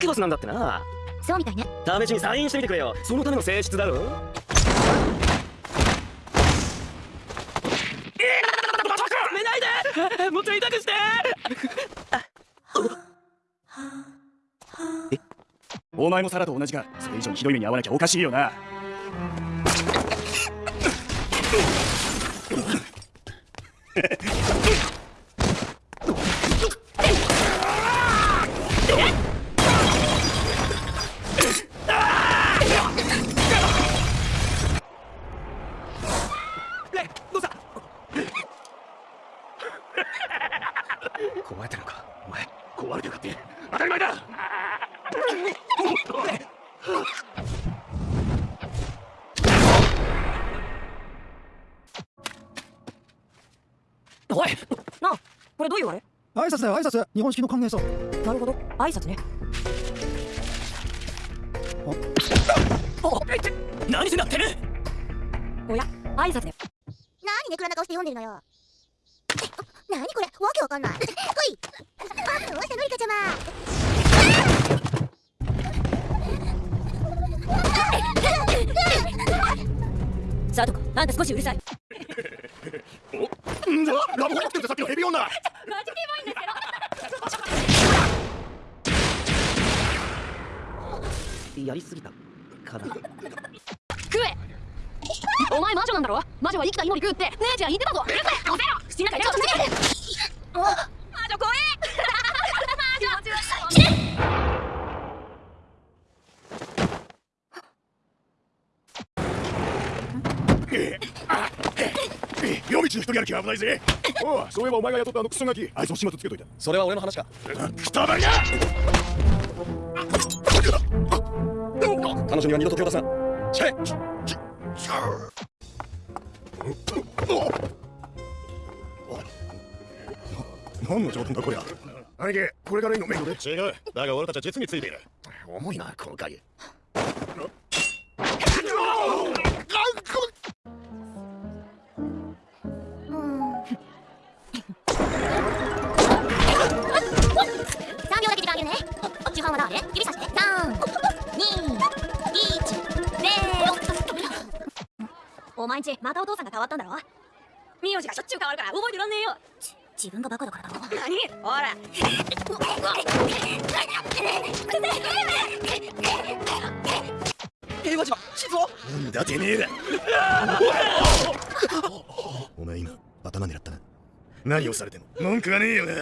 クロスなんだってな。そうみたいね。試しにサインしてみてくれよ。そのための性質だろ。えもっと痛くしてえお前もサラと同じかそれ以上にひどい目に遭わなきゃおかしいよな壊れてるのか？お前壊れてるかって。当たり前だ！おいなあこれどういうあれ？挨拶だよ挨拶。日本式の歓迎さなるほど。挨拶ね。おえってなってるおや挨拶ね。何ネクラな顔して読んでるのよ何これ？わけわかんない。ほい。あどうしたのりかちゃま。さとこあんた少しうるさい。んだ？ラブホ持ってるさっきのヘビ女。マジでいいんですけどやりすぎた。かな食えお前魔女なんだろ？魔女は生きた芋に食うって姉ちゃん言ってたぞ。うるせ！えおせろ口の中ちょっと違う魔女怖え魔女夜道の一人歩きは危ない！ぜおうそうい！えばお前が雇ったあのクソガキあいつも始末つけといた。それは俺の話か。くたばりな彼女には二度と手を出すなチェ何の冗談だこりゃ。兄貴これからいいのメイドで。違う。だが俺たちは実についている。重いなこのお前んちまたお父さんが変わったんだろ？名字がしょっちゅう変わるから覚えてらんねえよ。自分がバカだからだろ。何？ほら。平和島静雄？なんだてめえら。お前今頭狙ったな。何をされても文句はねえよな。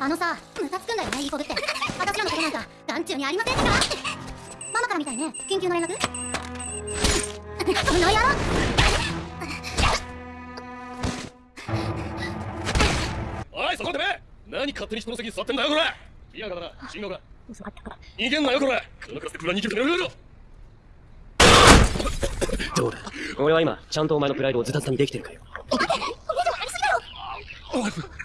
あのさムカつくんだよねいい子ぶって。私らのことなんか眼中にありませんか？ママからみたいね。緊急の連絡？この野郎！おいそこでめ！何勝手に人の席に座ってんだよこれ！いやがだな進学だ嘘あったか？ら逃げんなよこれ！このクラスでプラン2級決めるよ。どうだ？俺は今ちゃんとお前のプライドをズタズタにできてるかよ。何よ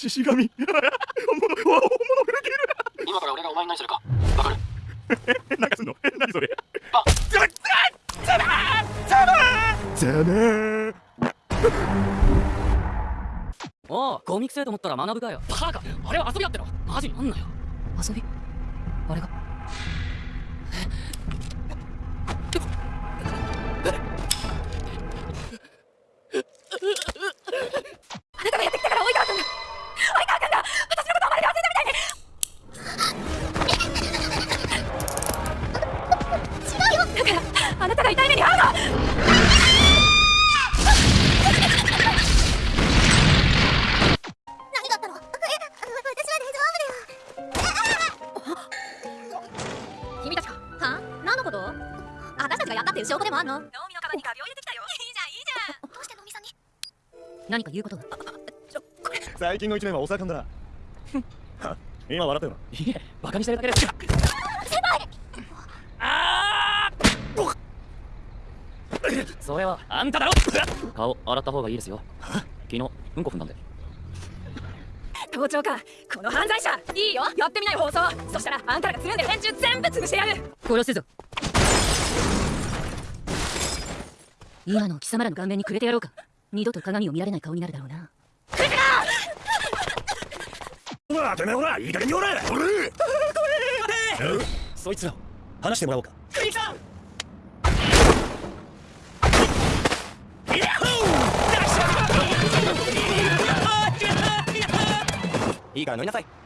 獅子神本物本物触れて今から俺がお前に何するか。わかる。るなんかすんの？何それ？あ。ザザザバザバおうゴミくせえと思ったら学ぶかよ。バカあれは遊びだっての。マジになんなよ。遊び？あれが？たが痛い目に遭うの何のえ私は大丈夫君たちか？は？何のこと？私たちがやったっていう証拠でもあんの？能見のカバンに画鋲入れてきたよ。いいじゃんいいじゃん。どうしてのみさんに。何か言うこと？が最近の一年はお盛んだなは今笑ったよないえバカにしてるだけですそれはあんただろ！顔洗った方がいいですよ。昨日うんこ踏んだんで。盗聴かこの犯罪者いいよ。やってみない放送。そしたらあんたらがつるんでる連中全部潰してやる。殺すぞ。今の貴様らの顔面にくれてやろうか。二度と鏡を見られない顔になるだろうな。ほらてめえほらいい加減におれ俺そいつらを話してもらおうかいいから乗りなさい。